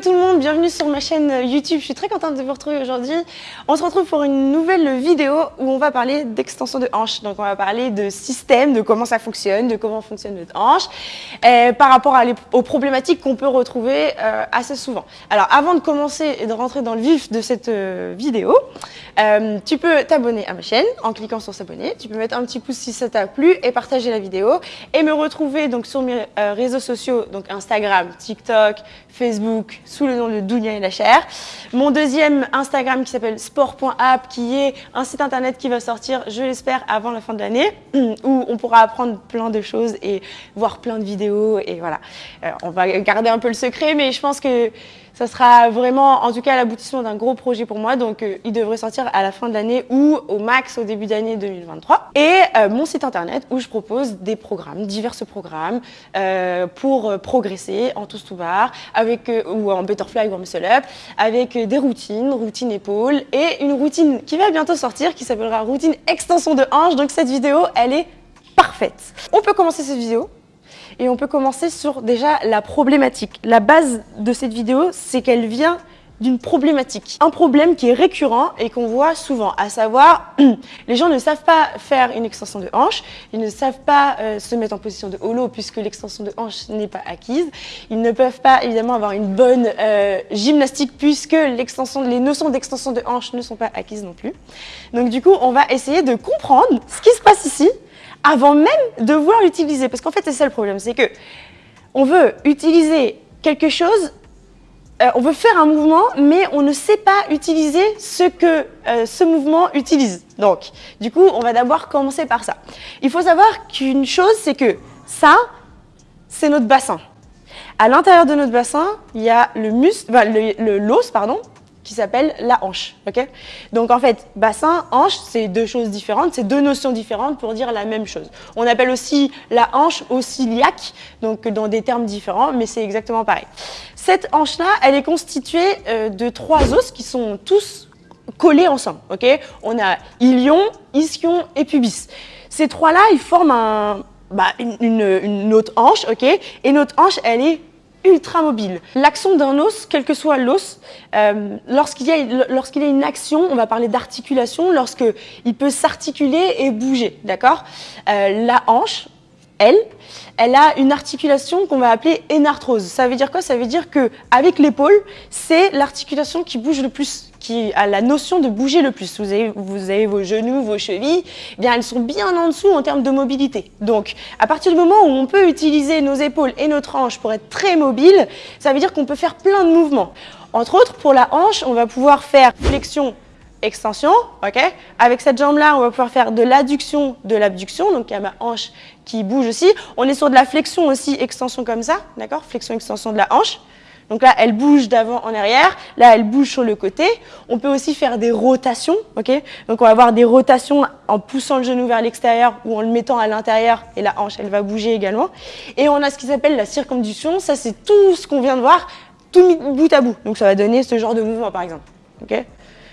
tout le monde, bienvenue sur ma chaîne YouTube. Je suis très contente de vous retrouver aujourd'hui. On se retrouve pour une nouvelle vidéo où on va parler d'extension de hanche. Donc on va parler de système, de comment ça fonctionne, de comment fonctionne notre hanche, euh, par rapport aux problématiques qu'on peut retrouver euh, assez souvent. Alors avant de commencer et de rentrer dans le vif de cette euh, vidéo, tu peux t'abonner à ma chaîne en cliquant sur s'abonner. Tu peux mettre un petit pouce si ça t'a plu et partager la vidéo et me retrouver donc sur mes réseaux sociaux, donc Instagram, TikTok, Facebook sous le nom de Dounia et la chair. Mon deuxième Instagram qui s'appelle sport.app qui est un site internet qui va sortir, je l'espère, avant la fin de l'année où on pourra apprendre plein de choses et voir plein de vidéos et voilà. Euh, on va garder un peu le secret mais je pense que ça sera vraiment, en tout cas, l'aboutissement d'un gros projet pour moi. Donc, euh, il devrait sortir à la fin de l'année ou au max au début d'année 2023. Et euh, mon site internet où je propose des programmes, divers programmes euh, pour progresser en tous tout bar, avec ou en butterfly ou en muscle up, avec des routines, routine épaule et une routine qui va bientôt sortir qui s'appellera routine extension de hanche. Donc, cette vidéo, elle est parfaite. On peut commencer cette vidéo et on peut commencer sur déjà la problématique. La base de cette vidéo, c'est qu'elle vient d'une problématique. Un problème qui est récurrent et qu'on voit souvent, à savoir, les gens ne savent pas faire une extension de hanche, ils ne savent pas euh, se mettre en position de holo puisque l'extension de hanche n'est pas acquise, ils ne peuvent pas évidemment avoir une bonne euh, gymnastique puisque les notions d'extension de hanche ne sont pas acquises non plus. Donc du coup, on va essayer de comprendre ce qui se passe ici avant même de vouloir l'utiliser. Parce qu'en fait, c'est ça le problème, c'est que on veut utiliser quelque chose, euh, on veut faire un mouvement, mais on ne sait pas utiliser ce que euh, ce mouvement utilise. Donc, du coup, on va d'abord commencer par ça. Il faut savoir qu'une chose, c'est que ça, c'est notre bassin. À l'intérieur de notre bassin, il y a le muscle, le l'os, pardon, qui s'appelle la hanche. Donc en fait, bassin, hanche, c'est deux choses différentes, c'est deux notions différentes pour dire la même chose. On appelle aussi la hanche aussi ciliaque, donc dans des termes différents, mais c'est exactement pareil. Cette hanche-là, elle est constituée euh, de trois os qui sont tous collés ensemble. On a ilion, ischion et pubis. Ces trois-là, ils forment bah, une, une, autre hanche, Et notre hanche, elle est ultra mobile. L'action d'un os, quel que soit l'os, euh, lorsqu'il y, a, une action, on va parler d'articulation, lorsqu'il peut s'articuler et bouger, d'accord? Euh, La hanche, elle, elle a une articulation qu'on va appeler énarthrose. Ça veut dire quoi? Ça veut dire que avec l'épaule, c'est l'articulation qui bouge le plus, qui a la notion de bouger le plus. Vous avez, vos genoux, vos chevilles, eh bien elles sont bien en dessous en termes de mobilité. Donc, à partir du moment où on peut utiliser nos épaules et notre hanche pour être très mobile, ça veut dire qu'on peut faire plein de mouvements. Entre autres, pour la hanche, on va pouvoir faire flexion extension, ok? Avec cette jambe-là, on va pouvoir faire de l'adduction, de l'abduction, donc il y a ma hanche qui bouge aussi. On est sur de la flexion aussi, extension comme ça, d'accord? Flexion, extension de la hanche. Donc là, elle bouge d'avant en arrière. Là, elle bouge sur le côté. On peut aussi faire des rotations, ok? Donc on va avoir des rotations en poussant le genou vers l'extérieur ou en le mettant à l'intérieur et la hanche, elle va bouger également. Et on a ce qui s'appelle la circonduction. Ça, c'est tout ce qu'on vient de voir, tout bout à bout. Donc ça va donner ce genre de mouvement, par exemple, ok?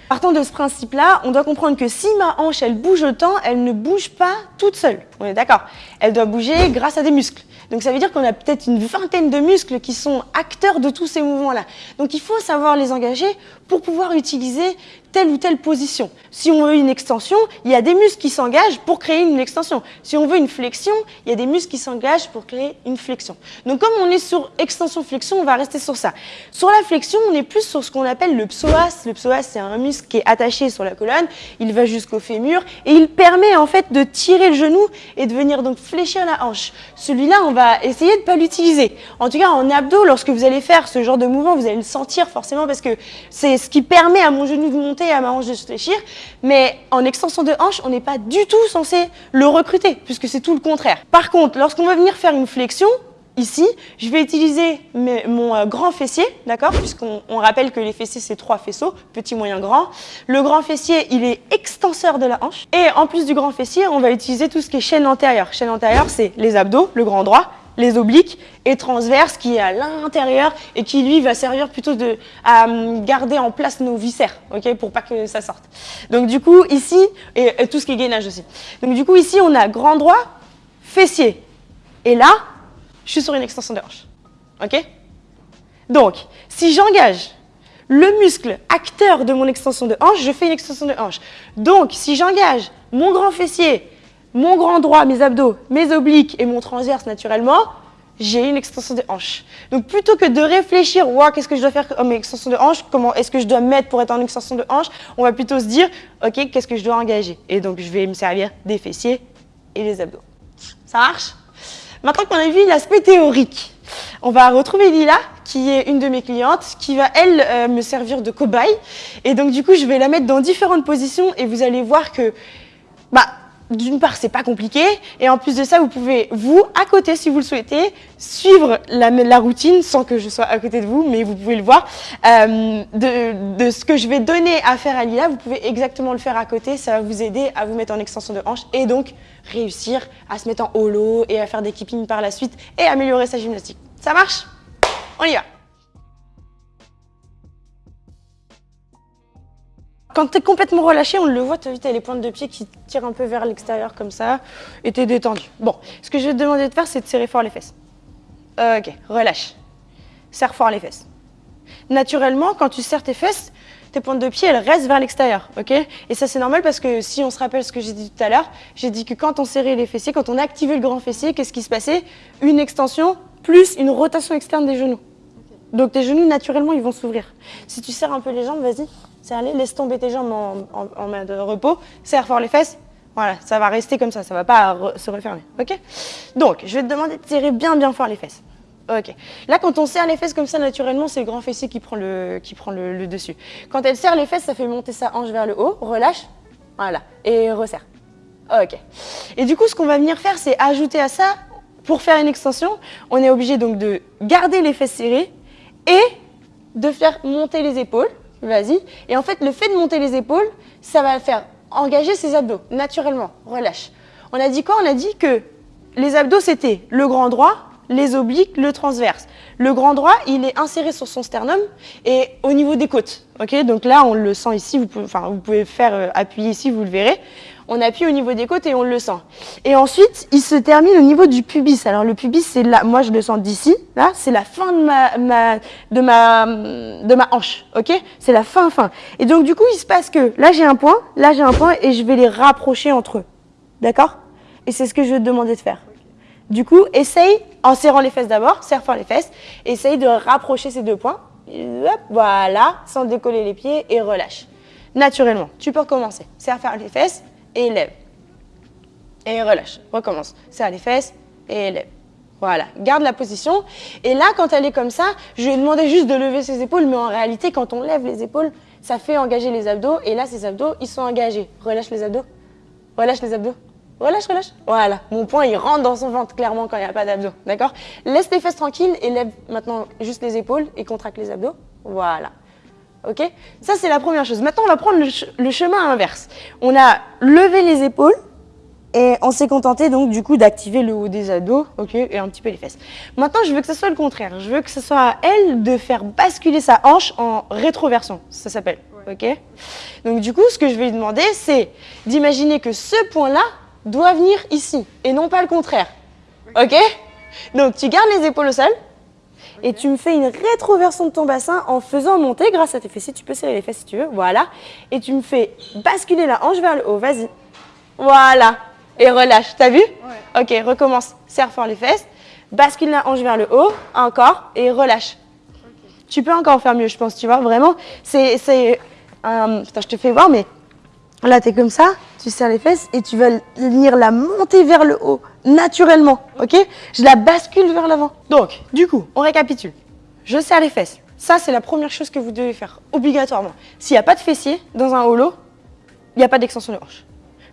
Partant de ce principe-là, on doit comprendre que si ma hanche, elle bouge autant, elle ne bouge pas toute seule. On est d'accord Elle doit bouger grâce à des muscles. Donc ça veut dire qu'on a peut-être une vingtaine de muscles qui sont acteurs de tous ces mouvements-là. Donc il faut savoir les engager pour pouvoir utiliser telle ou telle position. Si on veut une extension, il y a des muscles qui s'engagent pour créer une extension. Si on veut une flexion, il y a des muscles qui s'engagent pour créer une flexion. Donc comme on est sur extension-flexion, on va rester sur ça. Sur la flexion, on est plus sur ce qu'on appelle le psoas. Le psoas, c'est un muscle qui est attaché sur la colonne, il va jusqu'au fémur et il permet en fait de tirer le genou et de venir donc fléchir la hanche. Celui-là, on va essayer de ne pas l'utiliser. En tout cas, en abdos, lorsque vous allez faire ce genre de mouvement, vous allez le sentir forcément parce que c'est ce qui permet à mon genou de monter à ma hanche de se fléchir, mais en extension de hanche, on n'est pas du tout censé le recruter, puisque c'est tout le contraire. Par contre, lorsqu'on va venir faire une flexion, Ici, je vais utiliser mon euh, grand fessier, d'accord Puisqu'on rappelle que les fessiers, c'est trois faisceaux, petit, moyen, grand. Le grand fessier, il est extenseur de la hanche. Et en plus du grand fessier, on va utiliser tout ce qui est chaîne antérieure. Chaîne antérieure, c'est les abdos, le grand droit, les obliques et transverse qui est à l'intérieur et qui lui va servir plutôt de, à euh, garder en place nos viscères, ok, pour pas que ça sorte. Donc du coup ici, et, tout ce qui est gainage aussi. Donc du coup ici on a grand droit, fessier. Et là, je suis sur une extension de hanche. Ok? Donc, si j'engage le muscle acteur de mon extension de hanche, je fais une extension de hanche. Donc, si j'engage mon grand fessier, mon grand droit, mes abdos, mes obliques et mon transverse naturellement, j'ai une extension de hanche. Donc plutôt que de réfléchir, wow, qu'est-ce que je dois faire comme extension de hanche, comment est-ce que je dois mettre pour être en extension de hanche, on va plutôt se dire, ok, qu'est-ce que je dois engager Et donc je vais me servir des fessiers et des abdos. Ça marche? Maintenant qu'on a vu l'aspect théorique, on va retrouver Lila, qui est une de mes clientes, qui va, elle, euh, me servir de cobaye. Et donc, du coup, je vais la mettre dans différentes positions et vous allez voir que, bah, d'une part, c'est pas compliqué, et en plus de ça, vous pouvez, vous, à côté, si vous le souhaitez, suivre la, routine sans que je sois à côté de vous, mais vous pouvez le voir. Euh, de, ce que je vais donner à faire à Lila, vous pouvez exactement le faire à côté, ça va vous aider à vous mettre en extension de hanche et donc réussir à se mettre en holo et à faire des keeping par la suite et améliorer sa gymnastique. Ça marche? On y va Quand tu es complètement relâché, on le voit, tu as les pointes de pied qui tirent un peu vers l'extérieur comme ça, et tu es détendu. Bon, ce que je vais te demander de faire, c'est de serrer fort les fesses. ok, relâche. Serre fort les fesses. Naturellement, quand tu serres tes fesses, tes pointes de pied, elles restent vers l'extérieur, ok? Et ça, c'est normal parce que si on se rappelle ce que j'ai dit tout à l'heure, j'ai dit que quand on serrait les fessiers, quand on activait le grand fessier, qu'est-ce qui se passait? Une extension plus une rotation externe des genoux. Donc tes genoux, naturellement, ils vont s'ouvrir. Si tu serres un peu les jambes, vas-y, serre-les, laisse tomber tes jambes en, main de repos, serre fort les fesses, voilà, ça va rester comme ça, ça va pas se refermer, ok? Donc, je vais te demander de serrer bien bien fort les fesses. Ok? Là, quand on serre les fesses comme ça, naturellement, c'est le grand fessier qui prend, le, qui prend le, dessus. Quand elle serre les fesses, ça fait monter sa hanche vers le haut, relâche, voilà, et resserre. Ok? Et du coup, ce qu'on va venir faire, c'est ajouter à ça, pour faire une extension, on est obligé donc de garder les fesses serrées et de faire monter les épaules. Vas-y. Et en fait, le fait de monter les épaules, ça va faire engager ses abdos, naturellement. Relâche. On a dit quoi? On a dit que les abdos, c'était le grand droit, les obliques, le transverse. Le grand droit, il est inséré sur son sternum et au niveau des côtes. Ok, Donc là, on le sent ici, vous pouvez, enfin, vous pouvez faire euh, appuyer ici, vous le verrez. On appuie au niveau des côtes et on le sent. Et ensuite, il se termine au niveau du pubis. Alors le pubis, c'est là, moi je le sens d'ici, là, c'est la fin de ma, ma, de ma, de ma hanche, ok? C'est la fin, fin. Et donc du coup, il se passe que là j'ai un point, là j'ai un point et je vais les rapprocher entre eux. D'accord? Et c'est ce que je vais te demander de faire. Du coup, essaye, en serrant les fesses d'abord, serre fort les fesses, essaye de rapprocher ces deux points. voilà, sans décoller les pieds et relâche. Naturellement, tu peux recommencer. Serre fort les fesses et lève. Et relâche, recommence. Serre les fesses et lève. Voilà, garde la position. Et là, quand elle est comme ça, je lui ai demandé juste de lever ses épaules, mais en réalité, quand on lève les épaules, ça fait engager les abdos. Et là, ces abdos, ils sont engagés. Relâche les abdos. Relâche les abdos. Relâche, relâche. Voilà, mon point, il rentre dans son ventre clairement quand il n'y a pas d'abdos. D'accord? Laisse tes fesses tranquilles et lève maintenant juste les épaules et contracte les abdos. Voilà. Ok? Ça, c'est la première chose. Maintenant, on va prendre le, chemin inverse. On a levé les épaules et on s'est contenté donc du coup d'activer le haut des abdos, ok, et un petit peu les fesses. Maintenant, je veux que ce soit le contraire. Je veux que ce soit à elle de faire basculer sa hanche en rétroversion. Ça s'appelle, ok? Donc du coup, ce que je vais lui demander, c'est d'imaginer que ce point-là, doit venir ici et non pas le contraire. Ok? Donc tu gardes les épaules au sol et tu me fais une rétroversion de ton bassin en faisant monter grâce à tes fessiers. Tu peux serrer les fesses si tu veux, voilà. Et tu me fais basculer la hanche vers le haut, vas-y. Voilà. Et relâche, t'as vu? Ok, recommence. Serre fort les fesses, bascule la hanche vers le haut, encore, et relâche. Tu peux encore faire mieux, je pense, tu vois, vraiment. C'est... Euh, je te fais voir, mais Là, tu es comme ça, tu serres les fesses et tu vas venir la monter vers le haut, naturellement, ok? Je la bascule vers l'avant. Donc, du coup, on récapitule. Je serre les fesses. Ça, c'est la première chose que vous devez faire, obligatoirement. S'il n'y a pas de fessier dans un holo, il n'y a pas d'extension de hanche.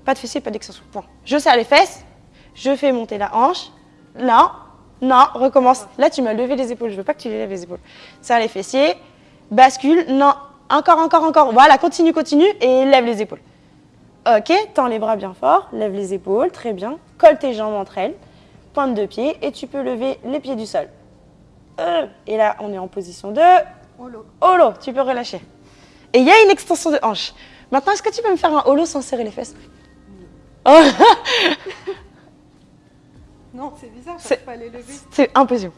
Pas de fessier, pas d'extension, point. Je serre les fesses, je fais monter la hanche. Là, non, recommence. Là, tu m'as levé les épaules, je veux pas que tu les lèves les épaules. Serre les fessiers, bascule, non, encore, encore, encore. Voilà, continue, continue et lève les épaules. Ok, tends les bras bien fort, lève les épaules, très bien. Colle tes jambes entre elles, pointe de pied et tu peux lever les pieds du sol. Euh, et là, on est en position de holo. Holo, tu peux relâcher. Et il y a une extension de hanche. Maintenant, est-ce que tu peux me faire un holo sans serrer les fesses? Oh. Non, c'est bizarre, je pas les lever. C'est impossible.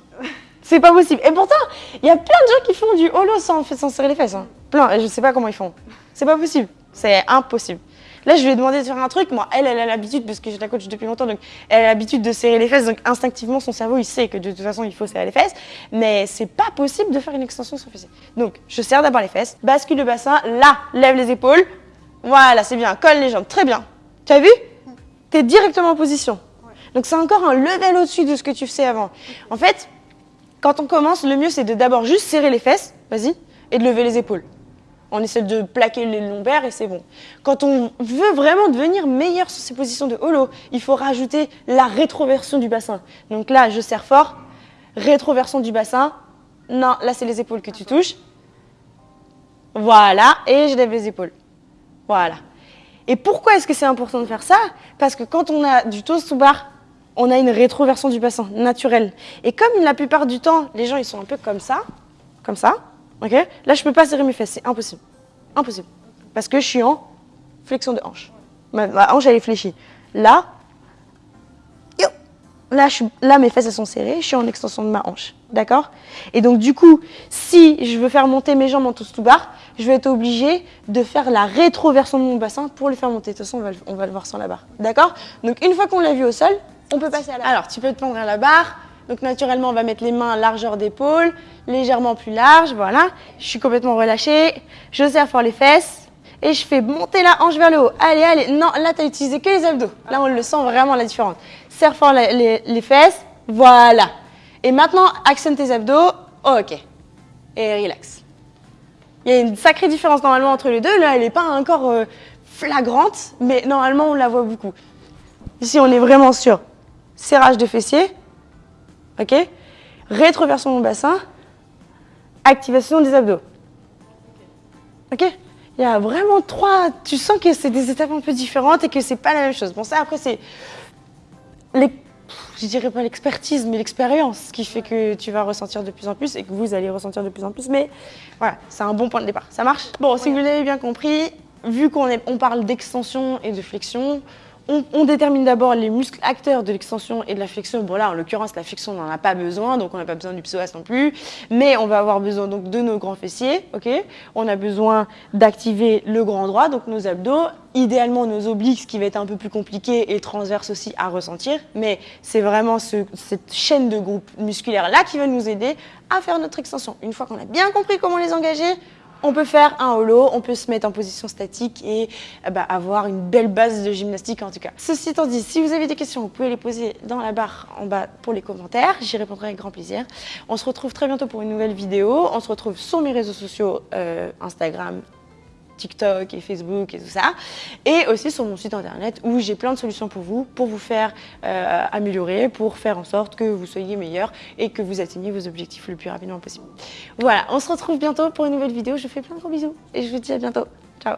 C'est pas possible. Et pourtant, il y a plein de gens qui font du holo sans, sans serrer les fesses. Hein. Plein, et je sais pas comment ils font. C'est pas possible. C'est impossible. Là, je lui ai demandé de faire un truc. Moi, elle, elle a l'habitude, parce que je la coach depuis longtemps, donc elle a l'habitude de serrer les fesses. Donc instinctivement, son cerveau, il sait que de toute façon, il faut serrer les fesses. Mais c'est pas possible de faire une extension sans fessier. Donc, je serre d'abord les fesses, bascule le bassin, là, lève les épaules. Voilà, c'est bien. Colle les jambes. Très bien. Tu as vu? Tu es directement en position. Donc, c'est encore un level au-dessus de ce que tu faisais avant. En fait, quand on commence, le mieux, c'est de d'abord juste serrer les fesses, vas-y, et de lever les épaules. On essaie de plaquer les lombaires et c'est bon. Quand on veut vraiment devenir meilleur sur ces positions de holo, il faut rajouter la rétroversion du bassin. Donc là, je serre fort, rétroversion du bassin. Non, là, c'est les épaules que tu touches. Voilà, et je lève les épaules. Voilà. Et pourquoi est-ce que c'est important de faire ça? Parce que quand on a du toast sous barre, on a une rétroversion du bassin naturelle. Et comme la plupart du temps, les gens ils sont un peu comme ça, comme ça, ok? Là, je peux pas serrer mes fesses, c'est impossible. Impossible. Parce que je suis en flexion de hanche. Ma, hanche, elle est fléchie. Là, là, je là, mes fesses, elles sont serrées, je suis en extension de ma hanche. D'accord? Et donc, du coup, si je veux faire monter mes jambes en tout barre, je vais être obligée de faire la rétroversion de mon bassin pour les faire monter. De toute façon, on va, on va le voir sans la barre. D'accord? Donc, une fois qu'on l'a vu au sol, on peut passer à la barre. Alors, tu peux te prendre à la barre. Donc, naturellement, on va mettre les mains à largeur d'épaule, légèrement plus large. Voilà. Je suis complètement relâchée. Je serre fort les fesses. Et je fais monter la hanche vers le haut. Allez, allez. Non, là, tu as utilisé que les abdos. Là, on le sent vraiment la différence. Serre fort les, fesses. Voilà. Et maintenant, accentue tes abdos. ok. Et relax. Il y a une sacrée différence normalement entre les deux. Là, elle n'est pas encore euh, flagrante, mais normalement, on la voit beaucoup. Ici, on est vraiment sur serrage de fessiers, ok Rétroversion mon bassin, activation des abdos. Ok Il y a vraiment trois. Tu sens que c'est des étapes un peu différentes et que c'est pas la même chose. Bon, ça, après, c'est. Les... Je dirais pas l'expertise, mais l'expérience qui fait que tu vas ressentir de plus en plus et que vous allez ressentir de plus en plus. Mais voilà, c'est un bon point de départ. Ça marche? Bon, si vous l'avez bien compris, vu qu'on on parle d'extension et de flexion, on, détermine d'abord les muscles acteurs de l'extension et de la flexion. Bon là, en l'occurrence, la flexion, on n'en a pas besoin, donc on n'a pas besoin du psoas non plus. Mais on va avoir besoin donc de nos grands fessiers, On a besoin d'activer le grand droit, donc nos abdos, idéalement nos obliques, qui va être un peu plus compliqué et transverse aussi à ressentir. Mais c'est vraiment cette chaîne de groupes musculaires là qui va nous aider à faire notre extension. Une fois qu'on a bien compris comment les engager, on peut faire un holo, on peut se mettre en position statique et euh, bah, avoir une belle base de gymnastique en tout cas. Ceci étant dit, si vous avez des questions, vous pouvez les poser dans la barre en bas pour les commentaires. J'y répondrai avec grand plaisir. On se retrouve très bientôt pour une nouvelle vidéo. On se retrouve sur mes réseaux sociaux, euh, Instagram, TikTok et Facebook et tout ça. Et aussi sur mon site internet où j'ai plein de solutions pour vous, pour vous faire euh, améliorer, pour faire en sorte que vous soyez meilleur et que vous atteigniez vos objectifs le plus rapidement possible. Voilà, on se retrouve bientôt pour une nouvelle vidéo. Je vous fais plein de gros bisous et je vous dis à bientôt. Ciao